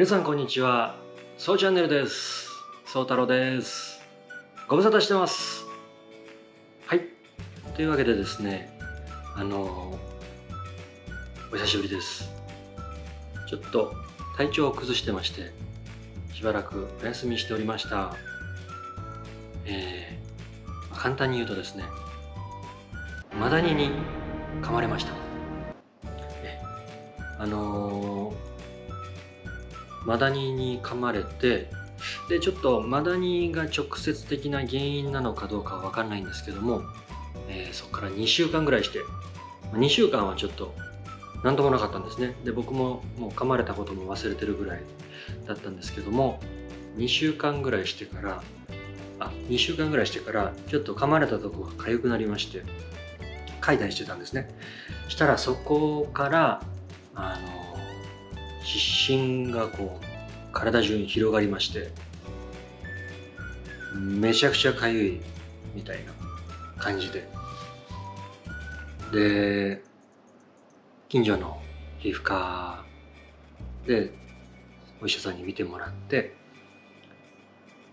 皆さんこんにちは。そうチャンネルです。そう太郎です。ご無沙汰してます。はい。というわけでですねあのお久しぶりです。ちょっと体調を崩してましてしばらくお休みしておりました。えー、簡単に言うとですねマダニに噛まれました。あのーマダニに噛まれてでちょっとマダニが直接的な原因なのかどうかは分かんないんですけども、えー、そこから2週間ぐらいして2週間はちょっと何ともなかったんですね。で僕ももう噛まれたことも忘れてるぐらいだったんですけども2週間ぐらいしてからあ2週間ぐらいしてからちょっと噛まれたとこが痒くなりまして書いたりしてたんですね。したらそこからあの湿疹がこう体中に広がりましてめちゃくちゃかゆいみたいな感じで。で近所の皮膚科でお医者さんに見てもらって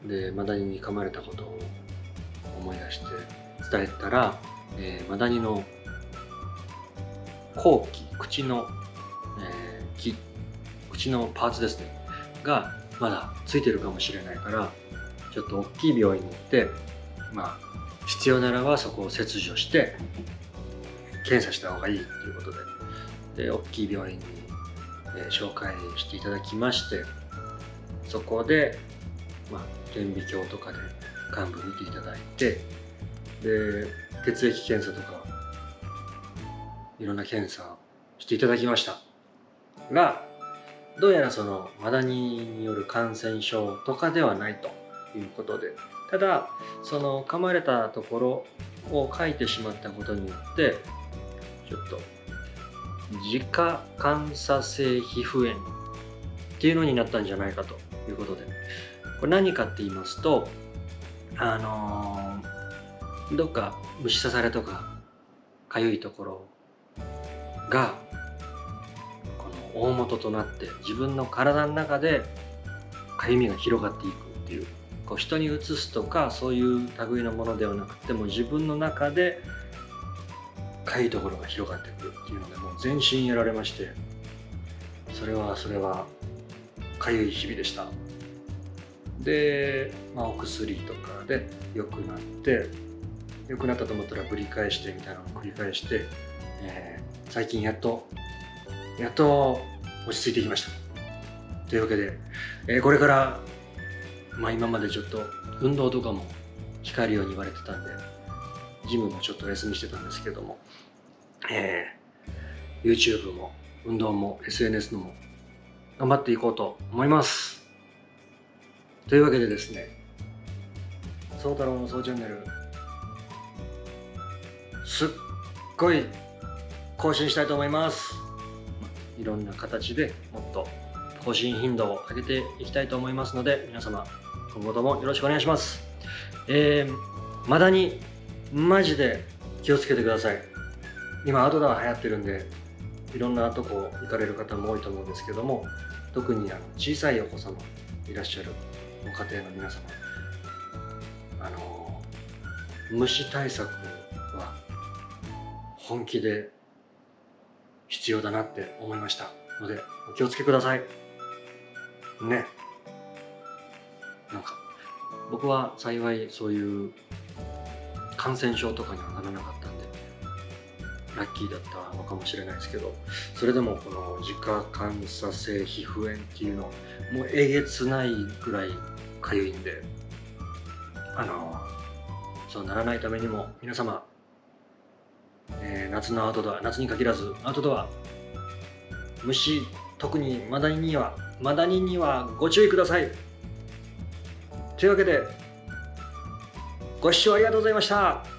でマダニに噛まれたことを思い出して伝えたら、えー、マダニの後期口の、えー、木口のパーツですね。がまだついてるかもしれないからちょっと大きい病院に行ってまあ必要ならばそこを切除して検査した方がいいということで。で大きい病院に、え、紹介していただきましてそこで、まあ、顕微鏡とかで患部見ていただいてで血液検査とかいろんな検査していただきました。がどうやらそのマダニによる感染症とかではないということで。ただその噛まれたところを書いてしまったことによってちょっと自家感作性皮膚炎っていうのになったんじゃないかということで。これ何かって言いますとあのー、どっか虫刺されとかかゆいところが大元となって自分の体の中でかゆみが広がっていくっていうこう人にうつすとかそういう類のものではなくても自分の中でかゆいところが広がってくるっていうのでもう全身やられましてそれはそれはかゆい日々でした。で、まあ、お薬とかで良くなって良くなったと思ったらぶり返してみたいなのを繰り返して、えー、最近やっとやっと落ち着いてきました。というわけで、えー、これからまあ今までちょっと運動とかも控えるように言われてたんでジムもちょっとお休みしてたんですけども、えー、YouTube も運動も SNS のも頑張っていこうと思います。というわけでですね宗太郎の総チャンネルすっごい更新したいと思います。いろんな形でもっと更新頻度を上げていきたいと思いますので皆様今後ともよろしくお願いします。えー、マダニマジで気をつけてください。今アウトドア流行ってるんでいろんなとこ行かれる方も多いと思うんですけども特にあの小さいお子様いらっしゃるご家庭の皆様あの虫対策は本気で必要だなって思いました。のでお気をつけください。ね。なんか僕は幸いそういう感染症とかにはならなかったんでラッキーだったのかもしれないですけどそれでもこの自家感作性皮膚炎っていうのもうえげつないぐらいかゆいんであのそうならないためにも皆様えー、夏のアウトドア夏に限らずアウトドア。虫特にマダニにはマダニにはご注意ください。というわけでご視聴ありがとうございました。